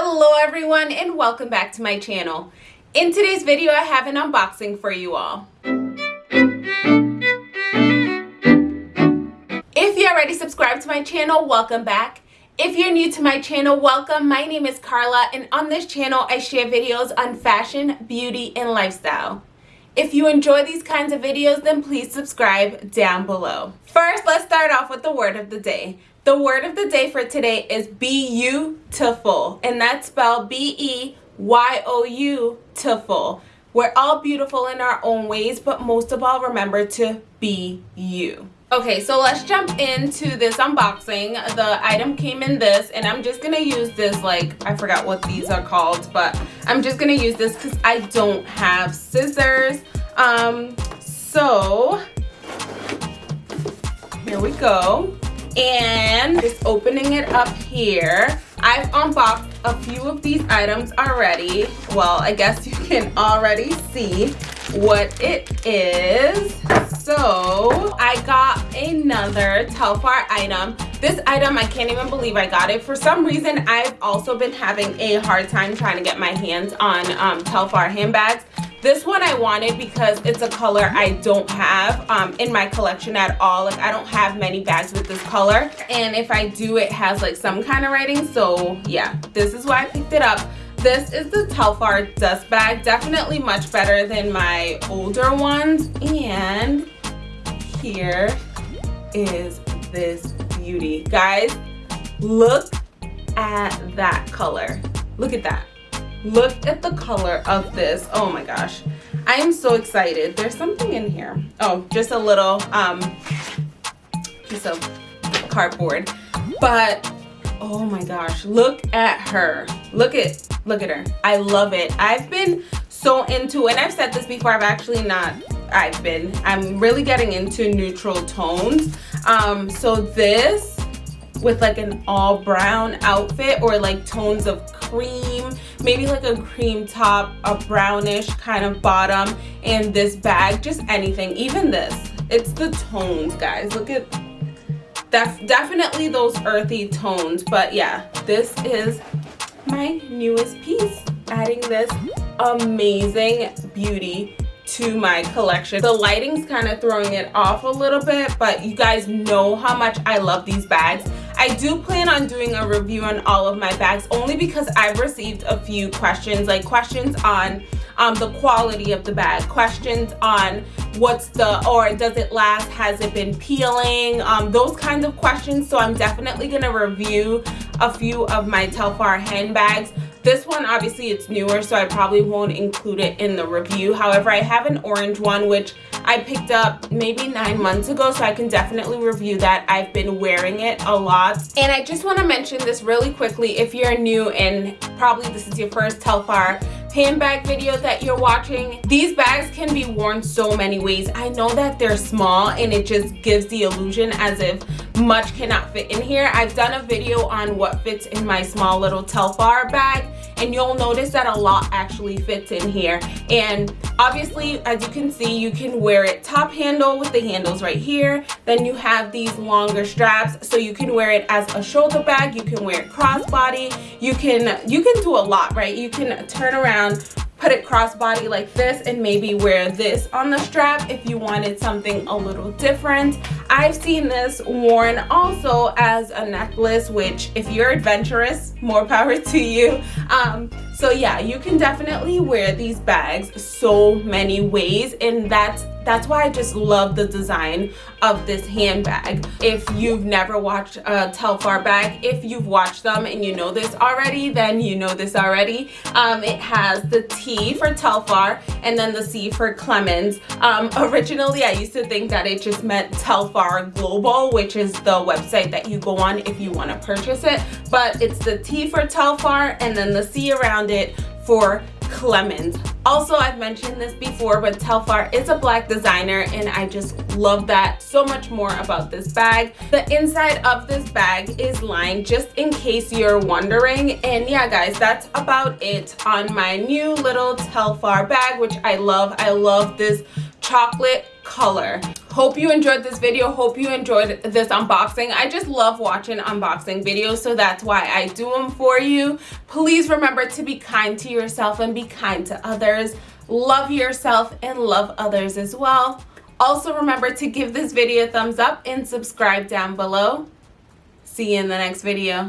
Hello everyone and welcome back to my channel. In today's video I have an unboxing for you all. If you're already subscribed to my channel, welcome back. If you're new to my channel, welcome. My name is Carla and on this channel I share videos on fashion, beauty, and lifestyle. If you enjoy these kinds of videos, then please subscribe down below. First, let's start off with the word of the day. The word of the day for today is beautiful, and that's spelled B-E-Y-O-U tiful. We're all beautiful in our own ways, but most of all, remember to be you. Okay, so let's jump into this unboxing. The item came in this, and I'm just gonna use this, like, I forgot what these are called, but I'm just gonna use this because I don't have scissors. Um, so, here we go and just opening it up here. I've unboxed a few of these items already. Well I guess you can already see what it is. So I got another Telfar item. This item I can't even believe I got it. For some reason I've also been having a hard time trying to get my hands on um, Telfar handbags this one I wanted because it's a color I don't have um, in my collection at all. Like I don't have many bags with this color. And if I do, it has like some kind of writing. So yeah, this is why I picked it up. This is the Telfar dust bag. Definitely much better than my older ones. And here is this beauty. Guys, look at that color. Look at that look at the color of this. Oh my gosh. I am so excited. There's something in here. Oh just a little um piece of cardboard. But oh my gosh look at her. Look at look at her. I love it. I've been so into and i've said this before i've actually not i've been i'm really getting into neutral tones. Um so this with like an all brown outfit or like tones of cream maybe like a cream top a brownish kind of bottom and this bag just anything even this it's the tones guys look at that's definitely those earthy tones but yeah this is my newest piece adding this amazing beauty to my collection. The lighting's kind of throwing it off a little bit, but you guys know how much I love these bags. I do plan on doing a review on all of my bags only because I've received a few questions, like questions on um, the quality of the bag, questions on what's the, or does it last, has it been peeling, um, those kinds of questions. So I'm definitely gonna review a few of my Telfar handbags. This one, obviously, it's newer, so I probably won't include it in the review. However, I have an orange one, which I picked up maybe nine months ago, so I can definitely review that. I've been wearing it a lot. And I just want to mention this really quickly. If you're new and probably this is your first Telfar handbag video that you're watching. These bags can be worn so many ways. I know that they're small and it just gives the illusion as if much cannot fit in here. I've done a video on what fits in my small little telfar bag and you'll notice that a lot actually fits in here. And obviously as you can see you can wear it top handle with the handles right here. Then you have these longer straps so you can wear it as a shoulder bag. You can wear it crossbody. You can you can do a lot right? You can turn around put it crossbody like this and maybe wear this on the strap if you wanted something a little different. I've seen this worn also as a necklace which if you're adventurous more power to you. Um, so yeah you can definitely wear these bags so many ways and that's that's why I just love the design of this handbag. If you've never watched a Telfar bag, if you've watched them and you know this already, then you know this already. Um, it has the T for Telfar and then the C for Clemens. Um, originally, I used to think that it just meant Telfar Global, which is the website that you go on if you want to purchase it. But it's the T for Telfar and then the C around it for Clemens. Also, I've mentioned this before, but Telfar is a black designer and I just love that so much more about this bag. The inside of this bag is lined just in case you're wondering. And yeah, guys, that's about it on my new little Telfar bag, which I love. I love this chocolate color hope you enjoyed this video. Hope you enjoyed this unboxing. I just love watching unboxing videos so that's why i do them for you. Please remember to be kind to yourself and be kind to others. Love yourself and love others as well. Also remember to give this video a thumbs up and subscribe down below. See you in the next video